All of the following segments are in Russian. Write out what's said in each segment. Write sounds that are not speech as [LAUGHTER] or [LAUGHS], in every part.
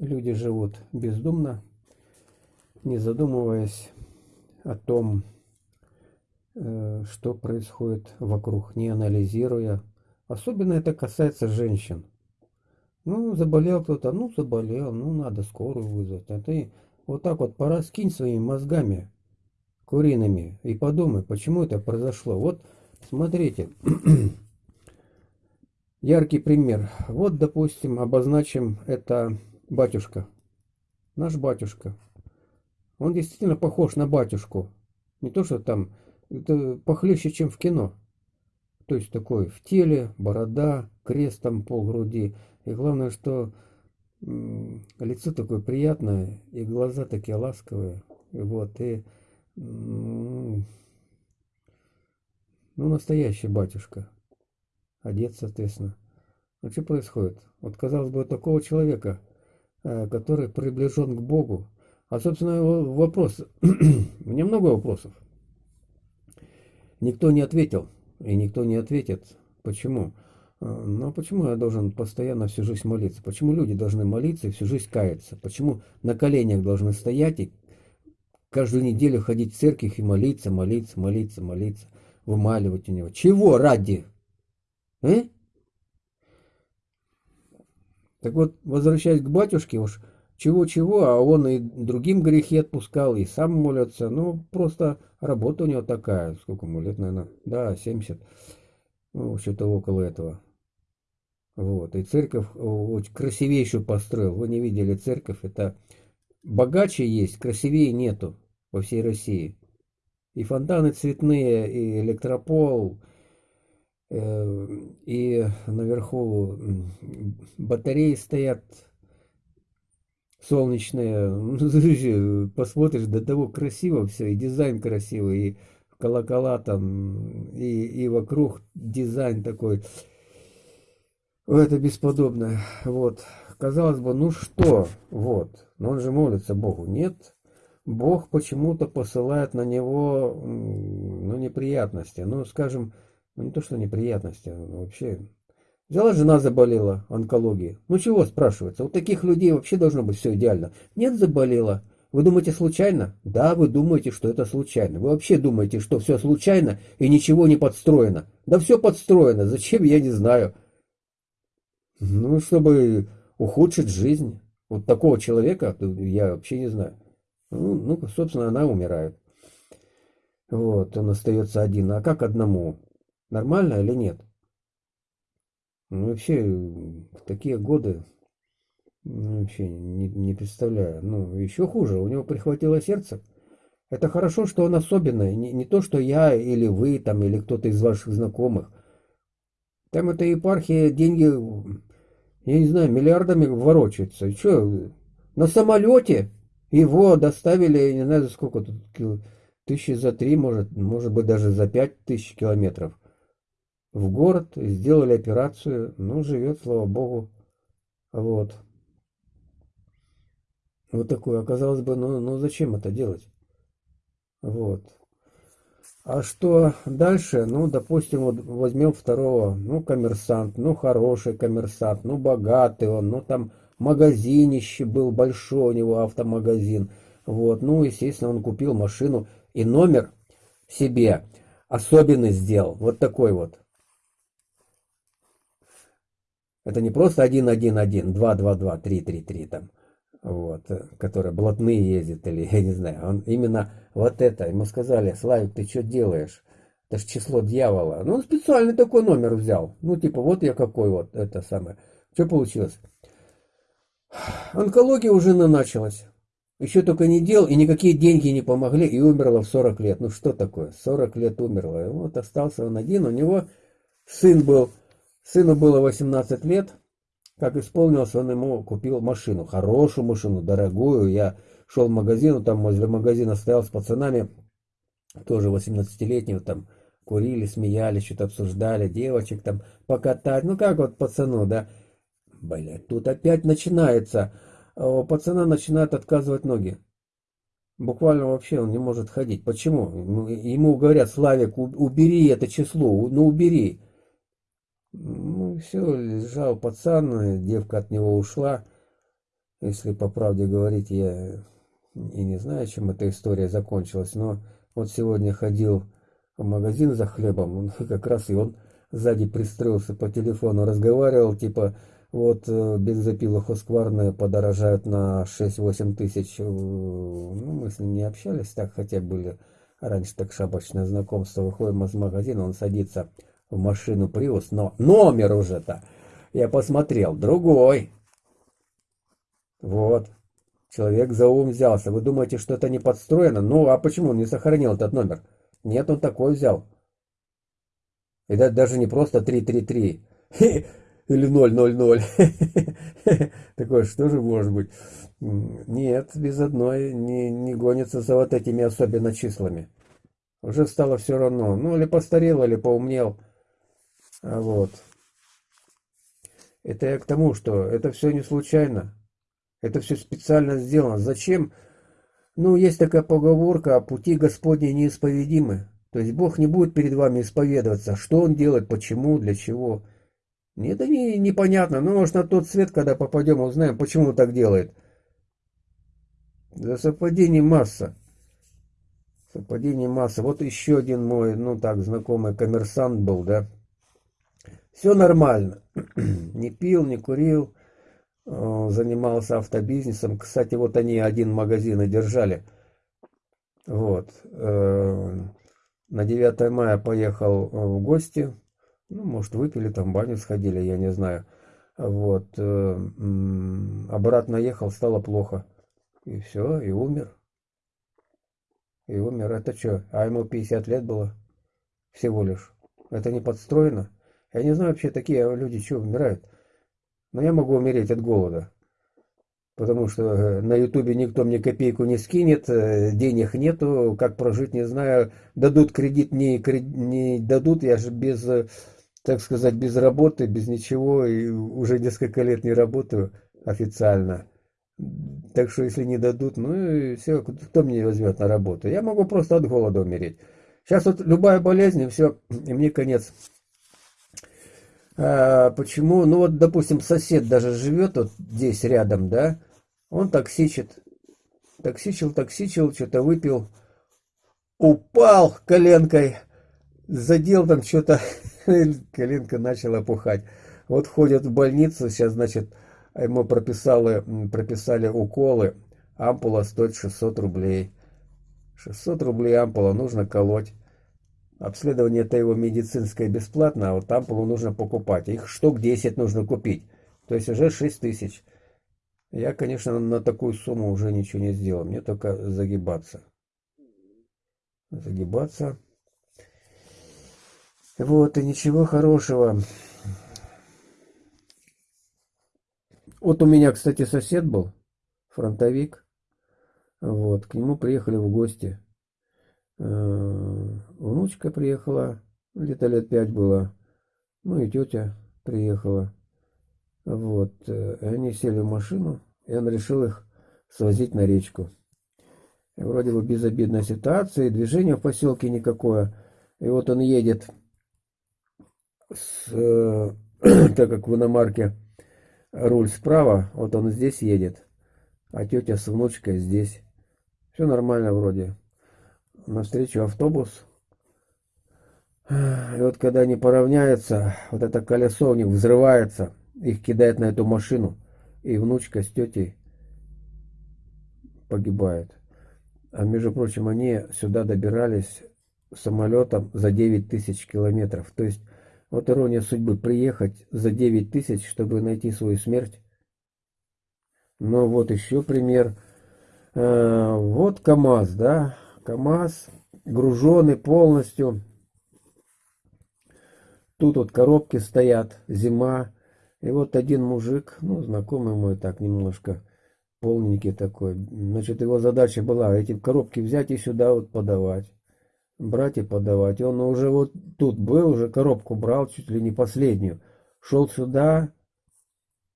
люди живут бездумно, не задумываясь о том, э, что происходит вокруг, не анализируя. Особенно это касается женщин. Ну, заболел кто-то, ну, заболел, ну, надо скорую вызвать. А ты вот так вот пораскинь своими мозгами куриными и подумай, почему это произошло. Вот, смотрите, [CLEARS THROAT] яркий пример. Вот, допустим, обозначим это батюшка. Наш батюшка. Он действительно похож на батюшку. Не то, что там, это похлеще, чем в кино. То есть такой в теле, борода, крестом по груди. И главное, что лицо такое приятное, и глаза такие ласковые. И вот, и ну, настоящий батюшка. Одет, соответственно. А что происходит? Вот, казалось бы, такого человека, который приближен к Богу. А, собственно, вопрос. [CLEARS THROAT] Меня много вопросов. Никто не ответил. И никто не ответит. Почему? Ну, почему я должен постоянно всю жизнь молиться? Почему люди должны молиться и всю жизнь каяться? Почему на коленях должны стоять и каждую неделю ходить в церковь и молиться, молиться, молиться, молиться, вымаливать у него? Чего ради? Э? Так вот, возвращаясь к батюшке, уж чего-чего, а он и другим грехи отпускал, и сам молится. Ну, просто работа у него такая. Сколько ему лет, наверное? Да, 70. Ну, что-то около этого. Вот. И церковь очень красивейшую построил. Вы не видели церковь. Это богаче есть, красивее нету во всей России. И фонтаны цветные, и электропол, и наверху батареи стоят солнечные. [LAUGHS] Посмотришь, до того красиво все, и дизайн красивый, и колокола там, и, и вокруг дизайн такой это бесподобно. Вот. Казалось бы, ну что, вот. Но он же молится Богу. Нет. Бог почему-то посылает на него, ну, неприятности. Ну, скажем, ну, не то, что неприятности, а вообще. Взяла жена заболела онкологией. Ну, чего спрашивается? У таких людей вообще должно быть все идеально. Нет, заболела. Вы думаете случайно? Да, вы думаете, что это случайно. Вы вообще думаете, что все случайно и ничего не подстроено. Да все подстроено. Зачем, я не знаю. Ну, чтобы ухудшить жизнь. Вот такого человека я вообще не знаю. Ну, ну, собственно, она умирает. Вот, он остается один. А как одному? Нормально или нет? Ну, вообще, в такие годы, ну, вообще не, не представляю. Ну, еще хуже, у него прихватило сердце. Это хорошо, что он особенный. Не, не то, что я или вы, там, или кто-то из ваших знакомых. Там эта епархия деньги я не знаю, миллиардами ворочается. И что, на самолете его доставили, я не знаю, за сколько тут, тысячи за три, может, может быть, даже за пять тысяч километров в город, сделали операцию, ну, живет, слава богу, вот. Вот такое, оказалось бы, ну, ну зачем это делать? Вот. А что дальше? Ну, допустим, вот возьмем второго, ну, коммерсант, ну, хороший коммерсант, ну, богатый он, ну, там магазинище был большой у него автомагазин. Вот, ну, естественно, он купил машину и номер себе особенный сделал, вот такой вот. Это не просто 111, 222, 333 там вот, который блатные ездит, или [LAUGHS] я не знаю, он именно вот это, ему сказали, Славик, ты что делаешь? Это же число дьявола. Ну, он специальный такой номер взял. Ну, типа, вот я какой вот, это самое. Что получилось? Онкология уже началась. Еще только не делал, и никакие деньги не помогли, и умерла в 40 лет. Ну, что такое? 40 лет умерла. И вот остался он один, у него сын был, сыну было 18 лет, как исполнилось, он ему купил машину, хорошую машину, дорогую. Я шел в магазин, там возле магазина стоял с пацанами, тоже 18-летнего, там курили, смеялись, что-то обсуждали, девочек там покатать. Ну как вот пацану, да? Блять, тут опять начинается. У пацана начинают отказывать ноги. Буквально вообще он не может ходить. Почему? Ему говорят, Славик, убери это число, ну убери. Ну, все, лежал пацан, девка от него ушла. Если по правде говорить, я и не знаю, чем эта история закончилась, но вот сегодня ходил в магазин за хлебом, [LAUGHS] как раз и он сзади пристроился по телефону, разговаривал, типа, вот э, бензопилы Хоскварные подорожают на 6-8 тысяч. Э, ну, мы с ним не общались, так хотя были раньше так шапочное знакомство. Выходим из магазина, он садится в машину Приус, но номер уже-то, я посмотрел, другой. Вот, человек за ум взялся. Вы думаете, что это не подстроено? Ну, а почему он не сохранил этот номер? Нет, он такой взял. И даже не просто 333 [LAUGHS] или 000. [LAUGHS] Такое что же может быть? Нет, без одной не, не гонится за вот этими особенно числами. Уже стало все равно. Ну, или постарел, или поумнел. А вот. Это я к тому, что это все не случайно. Это все специально сделано. Зачем? Ну, есть такая поговорка, а пути Господни неисповедимы. То есть Бог не будет перед вами исповедоваться, что Он делает, почему, для чего. Это не, непонятно. Ну, может, на тот свет, когда попадем, узнаем, почему Он так делает. За совпадений масса. Совпадений масса. Вот еще один мой, ну так, знакомый коммерсант был, да. Все нормально. [CLEARS THROAT] не пил, не курил. Э, занимался автобизнесом. Кстати, вот они один магазин и держали. Вот. Э, на 9 мая поехал э, в гости. Ну, может, выпили там, баню сходили, я не знаю. Вот. Обратно ехал, стало плохо. И все, и умер. И умер. Это что? А ему 50 лет было? Всего лишь. Это не подстроено? Я не знаю вообще, такие люди что умирают. Но я могу умереть от голода. Потому что э, на ютубе никто мне копейку не скинет, э, денег нету, как прожить не знаю. Дадут кредит, не, не дадут, я же без, э, так сказать, без работы, без ничего, и уже несколько лет не работаю официально. Так что если не дадут, ну и все, кто мне возьмет на работу? Я могу просто от голода умереть. Сейчас вот любая болезнь, и все, и мне конец. А, почему? Ну вот, допустим, сосед даже живет вот здесь рядом, да? Он токсичит. Токсичил, токсичил, что-то выпил. Упал коленкой, задел там что-то, [LAUGHS] коленка начала пухать. Вот ходят в больницу, сейчас, значит, ему прописали, прописали уколы. Ампула стоит 600 рублей. 600 рублей ампула нужно колоть. Обследование это его медицинское бесплатно, а вот ампулу нужно покупать. Их штук 10 нужно купить. То есть уже 6 тысяч. Я, конечно, на такую сумму уже ничего не сделал. Мне только загибаться. Загибаться. Вот, и ничего хорошего. Вот у меня, кстати, сосед был, фронтовик. Вот, к нему приехали в гости. Э, внучка приехала, где-то лет пять было, ну и тетя приехала. Вот, э, и они сели в машину, и он решил их свозить на речку. И вроде бы безобидная ситуация, движения в поселке никакое. И вот он едет, с, э, [CLEARS THROAT] так как в иномарке руль справа, вот он здесь едет, а тетя с внучкой здесь. Все нормально вроде навстречу автобус. И вот когда они поравняются, вот это колесо у них взрывается, их кидает на эту машину, и внучка с тетей погибает. А между прочим, они сюда добирались самолетом за 9 тысяч километров. То есть, вот ирония судьбы, приехать за 9 тысяч, чтобы найти свою смерть. Но вот еще пример. Э, вот КАМАЗ, да, КАМАЗ, груженный полностью. Тут вот коробки стоят, зима. И вот один мужик, ну, знакомый мой так немножко, полненький такой. Значит, его задача была эти коробки взять и сюда вот подавать. Брать и подавать. И он уже вот тут был, уже коробку брал, чуть ли не последнюю. Шел сюда,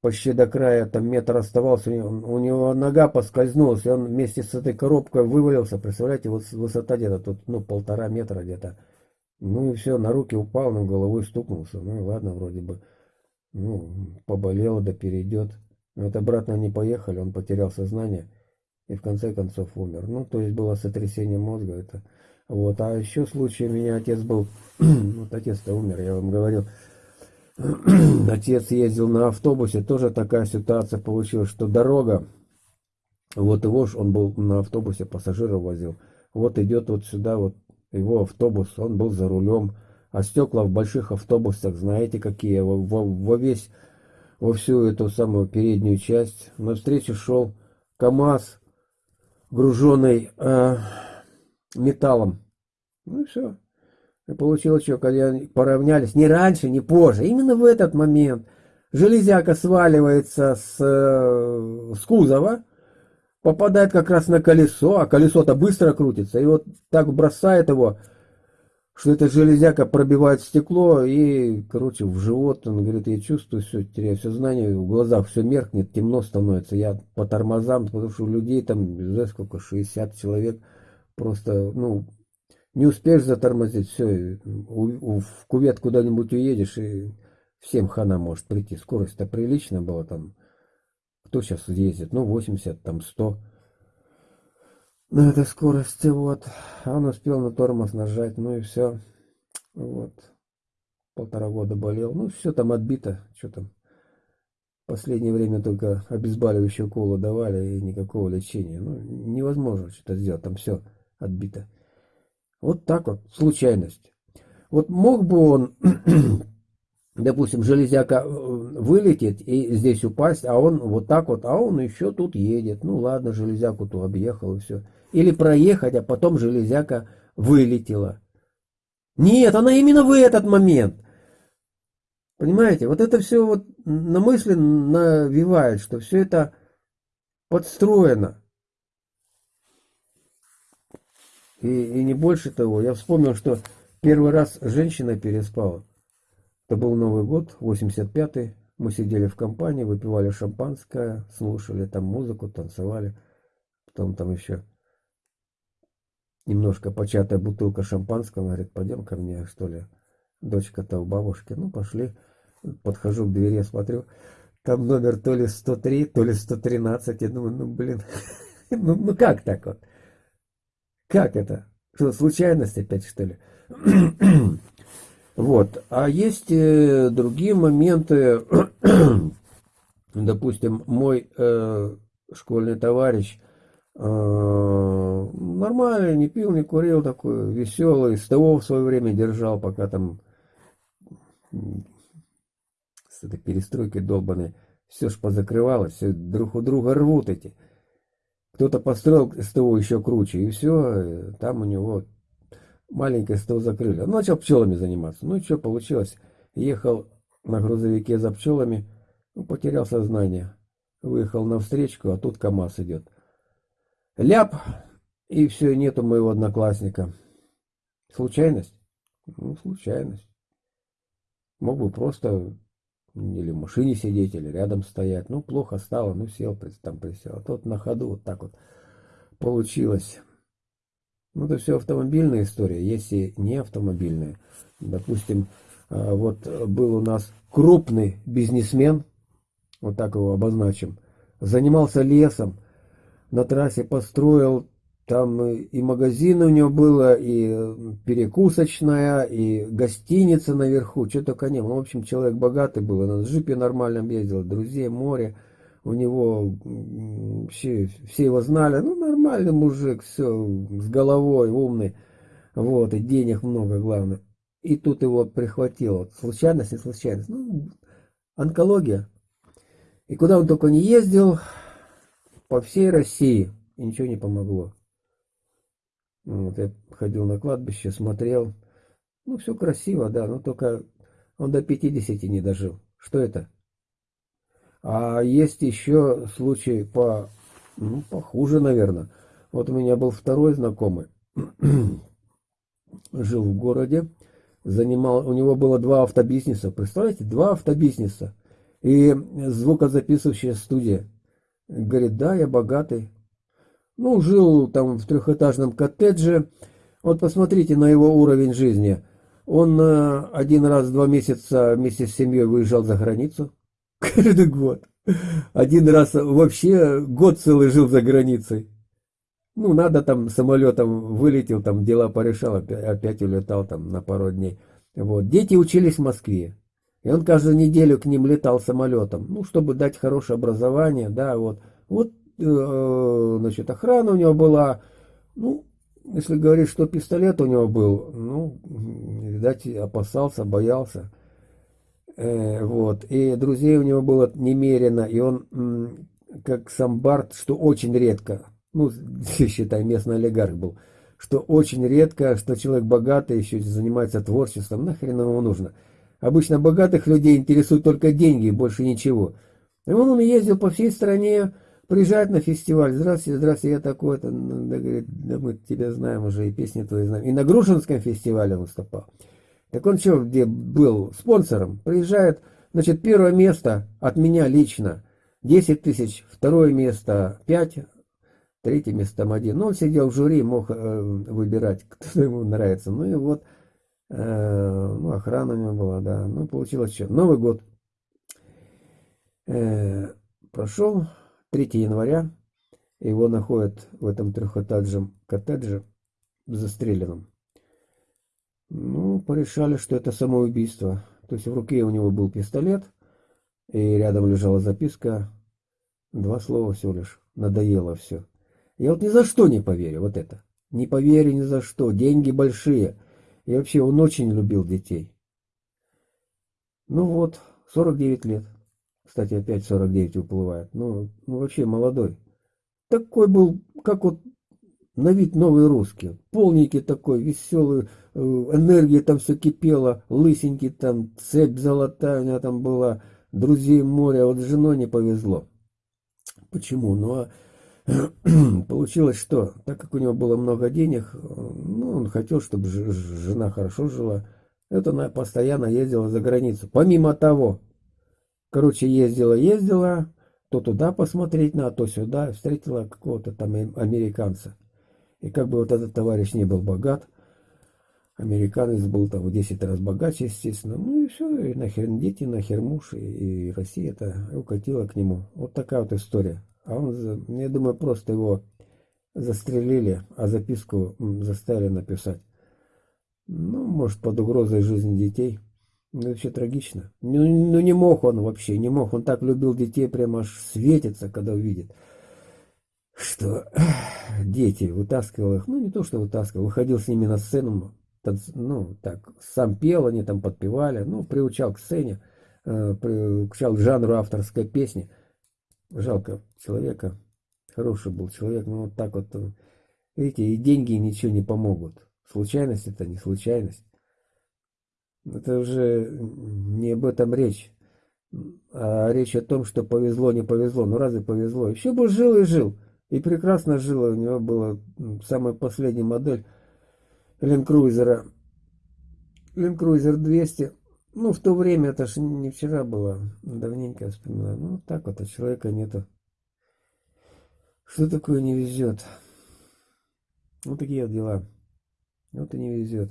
почти до края, там метр оставался, у него нога поскользнулась, и он вместе с этой коробкой вывалился, представляете, вот высота где-то тут, ну, полтора метра где-то. Ну и все, на руки упал, но головой стукнулся, ну и ладно, вроде бы, ну, поболело, да перейдет. Вот обратно они поехали, он потерял сознание и в конце концов умер. Ну, то есть было сотрясение мозга. Это. Вот. А еще случай, у меня отец был, [CLEARS THROAT] вот отец-то умер, я вам говорил, [CLEARS THROAT] отец ездил на автобусе, тоже такая ситуация получилась, что дорога, вот его ж, он был на автобусе, пассажиров возил, вот идет вот сюда вот его автобус, он был за рулем, а стекла в больших автобусах, знаете какие, во, во, во весь, во всю эту самую переднюю часть. На встречу шел КАМАЗ, груженный э, металлом. Ну и все. Получилось, что когда поравнялись, не раньше, не позже, именно в этот момент железяка сваливается с, э, с кузова, попадает как раз на колесо, а колесо-то быстро крутится, и вот так бросает его что эта железяка пробивает стекло и, короче, в живот, он говорит, я чувствую все, теряю сознание, в глазах все меркнет, темно становится, я по тормозам, потому что у людей там, не знаю сколько, 60 человек, просто, ну, не успеешь затормозить, все, у, у, в кувет куда-нибудь уедешь, и всем хана может прийти, скорость-то приличная была там, кто сейчас ездит, ну, 80, там, 100, на этой скорости, вот. А он успел на тормоз нажать, ну и все. Вот. Полтора года болел. Ну, все там отбито. Что там? последнее время только обезболивающие уколы давали и никакого лечения. Ну, невозможно что-то сделать. Там все отбито. Вот так вот. Случайность. Вот мог бы он [CLEARS THROAT] допустим, железяка э, вылетит и здесь упасть, а он вот так вот, а он еще тут едет. Ну ладно, железяку-то объехал и все. Или проехать, а потом железяка вылетела. Нет, она именно в этот момент. Понимаете, вот это все вот на мысли навевает, что все это подстроено. И, и не больше того. Я вспомнил, что первый раз женщина переспала. Это был Новый год, 85-й. Мы сидели в компании, выпивали шампанское, слушали там музыку, танцевали. Потом там еще немножко початая бутылка шампанского. Говорит, пойдем ко мне, что ли. Дочка-то у бабушки. Ну, пошли. Подхожу к двери, смотрю. Там номер то ли 103, то ли 113. Я думаю, ну, блин, [LAUGHS] ну, ну как так вот? Как это? Что, случайность опять, что ли? [CLEARS THROAT] Вот. А есть э, другие моменты. [CLEARS THROAT] Допустим, мой э, школьный товарищ э, нормальный, не пил, не курил, такой веселый, СТО в свое время держал, пока там с этой перестройкой долбанной все ж позакрывалось, все друг у друга рвут эти. Кто-то построил СТО еще круче, и все, э, там у него маленькое СТО закрыли. Он начал пчелами заниматься. Ну и что получилось? Ехал на грузовике за пчелами, ну, потерял сознание. Выехал на встречку, а тут КамАЗ идет. Ляп, и все, нету моего одноклассника. Случайность? Ну, случайность. Мог бы просто или в машине сидеть, или рядом стоять. Ну, плохо стало, ну, сел, там присел. А тот на ходу вот так вот получилось. Ну, это все автомобильная история, есть и не автомобильная. Допустим, а, вот был у нас крупный бизнесмен, вот так его обозначим, занимался лесом, на трассе построил, там и магазин у него было, и перекусочная, и гостиница наверху, что только не было. Ну, в общем, человек богатый был, на джипе нормальном ездил, друзей, море у него все, все его знали, ну, нормальный мужик, все, с головой, умный, вот, и денег много, главное. И тут его прихватило, случайность, не случайность, ну, онкология. И куда он только не ездил, по всей России, ничего не помогло. Вот я ходил на кладбище, смотрел, ну, все красиво, да, но только он до 50 не дожил. Что это? А есть еще случай по, ну, похуже, наверное. Вот у меня был второй знакомый, [CLEARS THROAT] жил в городе, занимал, у него было два автобизнеса, представляете, два автобизнеса и звукозаписывающая студия. Говорит, да, я богатый. Ну, жил там в трехэтажном коттедже. Вот посмотрите на его уровень жизни. Он э, один раз в два месяца вместе с семьей выезжал за границу. [LAUGHS] Каждый год. Один раз вообще год целый жил за границей. Ну, надо там самолетом вылетел, там дела порешал, опять, опять улетал там на пару дней. Вот. Дети учились в Москве. И он каждую неделю к ним летал самолетом, ну, чтобы дать хорошее образование, да, вот. Вот, значит, охрана у него была, ну, если говорить, что пистолет у него был, ну, видать, опасался, боялся. Э, вот. И друзей у него было немерено, и он, как сам Барт, что очень редко, ну, [LAUGHS] считай, местный олигарх был, что очень редко, что человек богатый еще занимается творчеством, нахрен ему нужно. Обычно богатых людей интересуют только деньги, больше ничего. И он, он ездил по всей стране, приезжает на фестиваль. Здравствуйте, здравствуйте, я такой-то. Ну, да, говорит, да мы тебя знаем уже, и песни твои знаем. И на Грушинском фестивале выступал. Так он что, где был спонсором? Приезжает, значит, первое место от меня лично. 10 тысяч, второе место 5, третье место там один. Но он сидел в жюри, мог э, выбирать, [LAUGHS] кто ему нравится. Ну и вот, э, ну, охрана у него была, да. Ну, получилось что? Новый год э, прошел, 3 января. Его находят в этом трехэтажном коттедже застреленным. Ну, порешали, что это самоубийство. То есть в руке у него был пистолет, и рядом лежала записка. Два слова всего лишь. Надоело все. Я вот ни за что не поверю, вот это. Не поверю ни за что. Деньги большие. И вообще он очень любил детей. Ну вот, 49 лет. Кстати, опять 49 уплывает. Ну, ну вообще молодой. Такой был, как вот на вид новый русский. Полненький такой, веселый, э, энергия там все кипела, лысенький там, цепь золотая у него там была, друзей море, вот с женой не повезло. Почему? Ну, а [CLEARS THROAT] Получилось что, так как у него было много денег, ну, он хотел, чтобы жена хорошо жила, это она постоянно ездила за границу. Помимо того, короче, ездила, ездила, то туда посмотреть на, то сюда, встретила какого-то там американца. И как бы вот этот товарищ не был богат, американец был там в 10 раз богаче, естественно. Ну и все, и нахер дети, нахер муж, и, и Россия-то укатила к нему. Вот такая вот история. А он, я думаю, просто его застрелили, а записку заставили написать. Ну, может, под угрозой жизни детей. Ну, вообще трагично. Ну, ну, не мог он вообще, не мог. Он так любил детей, прямо аж светится, когда увидит, что [CLEARS THROAT] дети, вытаскивал их. Ну, не то, что вытаскивал, выходил с ними на сцену, ну, так, сам пел, они там подпевали, ну, приучал к сцене, э, приучал к жанру авторской песни. Жалко человека. Хороший был человек, но вот так вот, э, видите, и деньги ничего не помогут. Случайность это не случайность. Это уже не об этом речь. А речь о том, что повезло, не повезло. Ну разве повезло? Еще бы жил и жил. И прекрасно жил. У него была самая последняя модель. Land Cruiser 200. Ну, в то время, это же не вчера было, давненько я вспоминаю. Ну, так вот, а человека нету. Что такое не везет? Вот такие вот дела. Вот и не везет.